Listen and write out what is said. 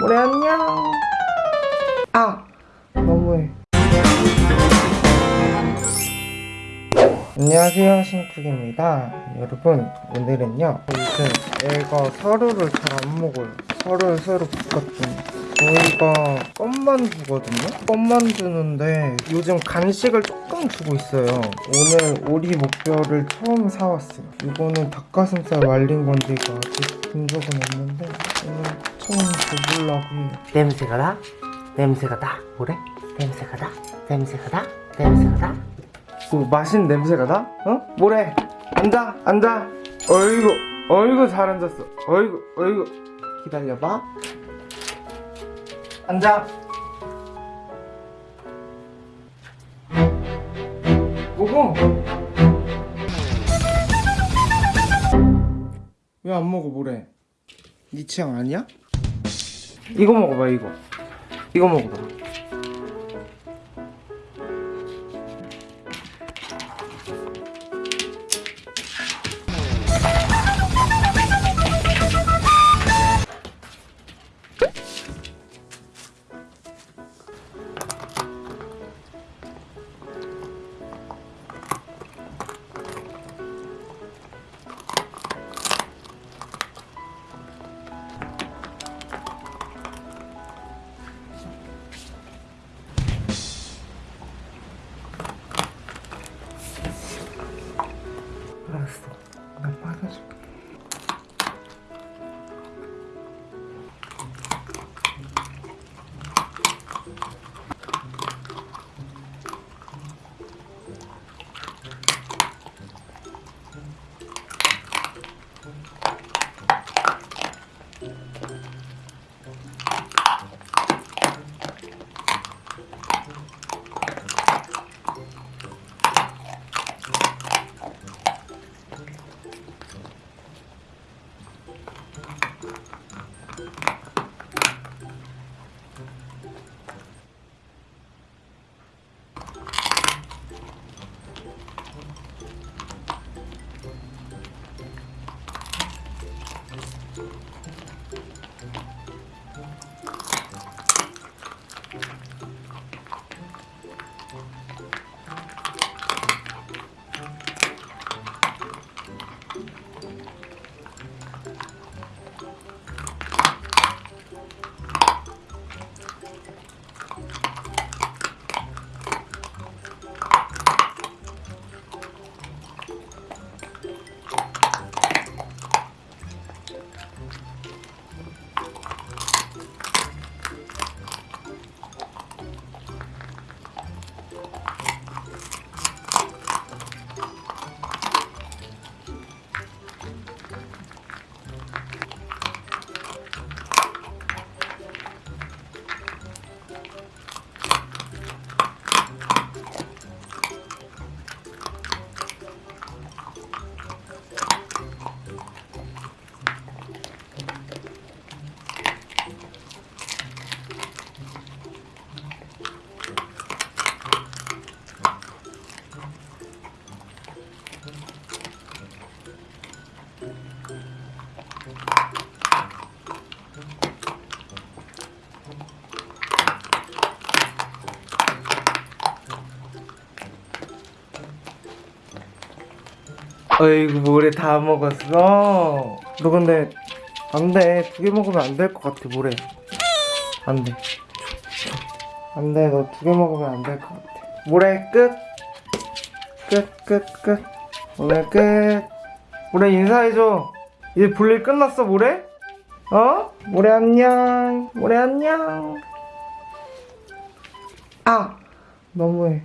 모래 안녕. 아 너무해. 안녕하세요 신쿡입니다. 여러분 오늘은요 요즘 애가 사료를 잘 안 먹어요 사료를 새로 바꿨더니 저희가 껌만두거든요 껌만두는데 요즘 간식을 조금 주고 있어요 오늘 오리 목뼈를 처음 사왔어요 이거는 닭가슴살 말린 건데 이거 아직 본 적은 없는데 오늘 처음 줘보려고 해요 냄새가 나? 냄새가 나? 뭐래? 냄새가 나? 냄새가 나? 냄새가 나? 뭐 맛있는 냄새가 나? 어? 뭐래? 앉아 앉아 어이구 어이구 잘 앉았어 어이구 어이구 기다려봐. 앉아. 먹어 왜 안 먹어 뭐래? 네 취향 아니야? 이거 먹어봐 이거. 이거 먹어봐 어이구 모래 다 먹었어? 너 근데 안돼. 두 개 먹으면 안 될 것 같아 모래 안돼. 안돼. 너 두 개 먹으면 안 될 것 같아. 모래 끝 끝 끝 끝. 오늘 끝. 모래 인사해줘. 이제 볼일 끝났어 모래? 어? 모래 안녕. 모래 안녕. 아 너무해